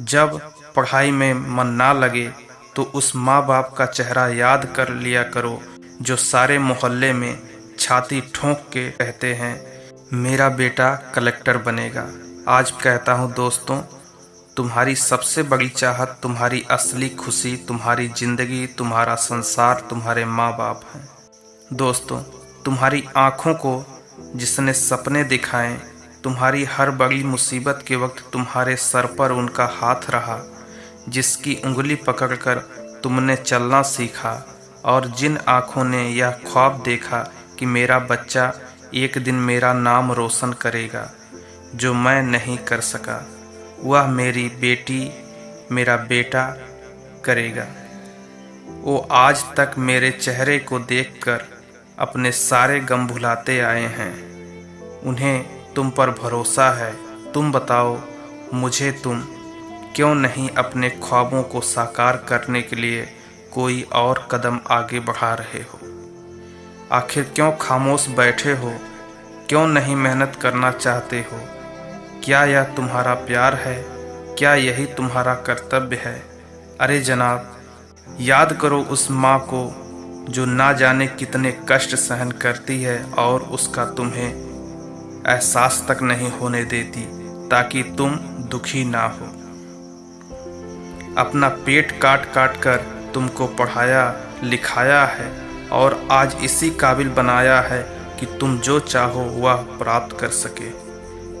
जब पढ़ाई में मन ना लगे तो उस माँ बाप का चेहरा याद कर लिया करो, जो सारे मोहल्ले में छाती ठोंक के कहते हैं, मेरा बेटा कलेक्टर बनेगा। आज कहता हूँ, दोस्तों, तुम्हारी सबसे बड़ी चाहत, तुम्हारी असली खुशी, तुम्हारी ज़िंदगी, तुम्हारा संसार, तुम्हारे माँ बाप हैं। दोस्तों, तुम्हारी आँखों को जिसने सपने दिखाएँ तुम्हारी हर बड़ी मुसीबत के वक्त तुम्हारे सर पर उनका हाथ रहा, जिसकी उंगली पकड़कर तुमने चलना सीखा, और जिन आँखों ने यह ख्वाब देखा कि मेरा बच्चा एक दिन मेरा नाम रोशन करेगा, जो मैं नहीं कर सका, वह मेरी बेटी, मेरा बेटा करेगा। वो आज तक मेरे चेहरे को देखकर अपने सारे गम भुलाते आए हैं। उन्हें तुम पर भरोसा है। तुम बताओ, मुझे तुम क्यों नहीं अपने ख्वाबों को साकार करने के लिए कोई और कदम आगे बढ़ा रहे हो? आखिर क्यों खामोश बैठे हो? क्यों नहीं मेहनत करना चाहते हो? क्या यह तुम्हारा प्यार है? क्या यही तुम्हारा कर्तव्य है? अरे जनाब, याद करो उस माँ को जो ना जाने कितने कष्ट सहन करती है और उसका तुम्हें एहसास तक नहीं होने देती ताकि तुम दुखी ना हो। अपना पेट काट काट कर तुमको पढ़ाया, लिखाया है और आज इसी काबिल बनाया है कि तुम जो चाहो वह प्राप्त कर सके।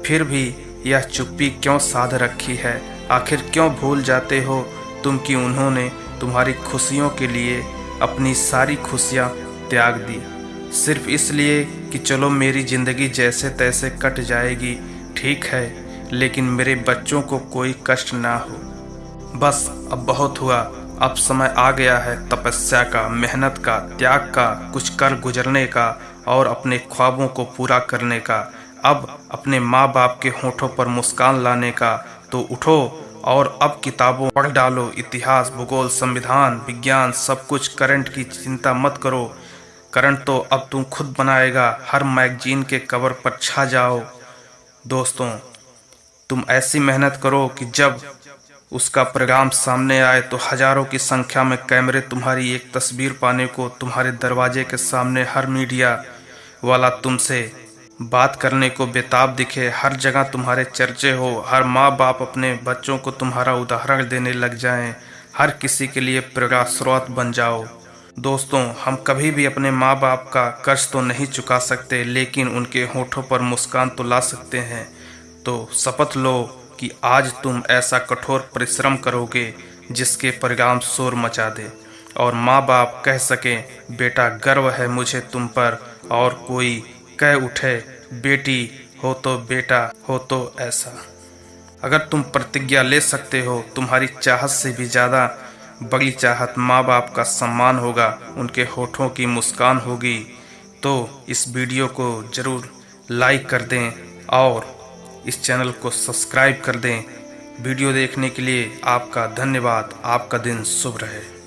फिर भी यह चुप्पी क्यों साध रखी है? आखिर क्यों भूल जाते हो तुम कि उन्होंने तुम्हारी खुशियों के लिए अपनी सारी खुशियाँ त्याग दी? सिर्फ़ इसलिए कि चलो मेरी ज़िंदगी जैसे तैसे कट जाएगी, ठीक है, लेकिन मेरे बच्चों को कोई कष्ट ना हो। बस अब बहुत हुआ, अब समय आ गया है तपस्या का, मेहनत का, त्याग का, कुछ कर गुजरने का और अपने ख्वाबों को पूरा करने का। अब अपने माँ बाप के होठों पर मुस्कान लाने का तो उठो और अब किताबों पढ़ डालो, इतिहास, भूगोल, संविधान, विज्ञान, सब कुछ, करंट की चिंता मत करो। करंट तो अब तुम खुद बनाएगा हर मैगजीन के कवर पर छा जाओ। दोस्तों तुम ऐसी मेहनत करो कि जब उसका प्रोग्राम सामने आए तो हज़ारों की संख्या में कैमरे तुम्हारी एक तस्वीर पाने को तुम्हारे दरवाजे के सामने हर मीडिया वाला तुमसे बात करने को बेताब दिखे। हर जगह तुम्हारे चर्चे हो हर माँ बाप अपने बच्चों को तुम्हारा उदाहरण देने लग जाएँ, हर किसी के लिए प्रेरणा स्रोत बन जाओ। दोस्तों, हम कभी भी अपने माँ बाप का कर्ज तो नहीं चुका सकते, लेकिन उनके होठों पर मुस्कान तो ला सकते हैं। तो शपथ लो कि आज तुम ऐसा कठोर परिश्रम करोगे, जिसके परिणाम शोर मचा दे। और माँ बाप कह सकें, बेटा, गर्व है मुझे तुम पर, और कोई कह उठे, बेटी, हो तो बेटा, हो तो ऐसा। अगर तुम प्रतिज्ञा ले सकते हो, तुम्हारी चाहत से भी ज़्यादा बड़ी चाहत माँ बाप का सम्मान होगा, उनके होठों की मुस्कान होगी। तो इस वीडियो को ज़रूर लाइक कर दें और इस चैनल को सब्सक्राइब कर दें। वीडियो देखने के लिए आपका धन्यवाद। आपका दिन शुभ रहे।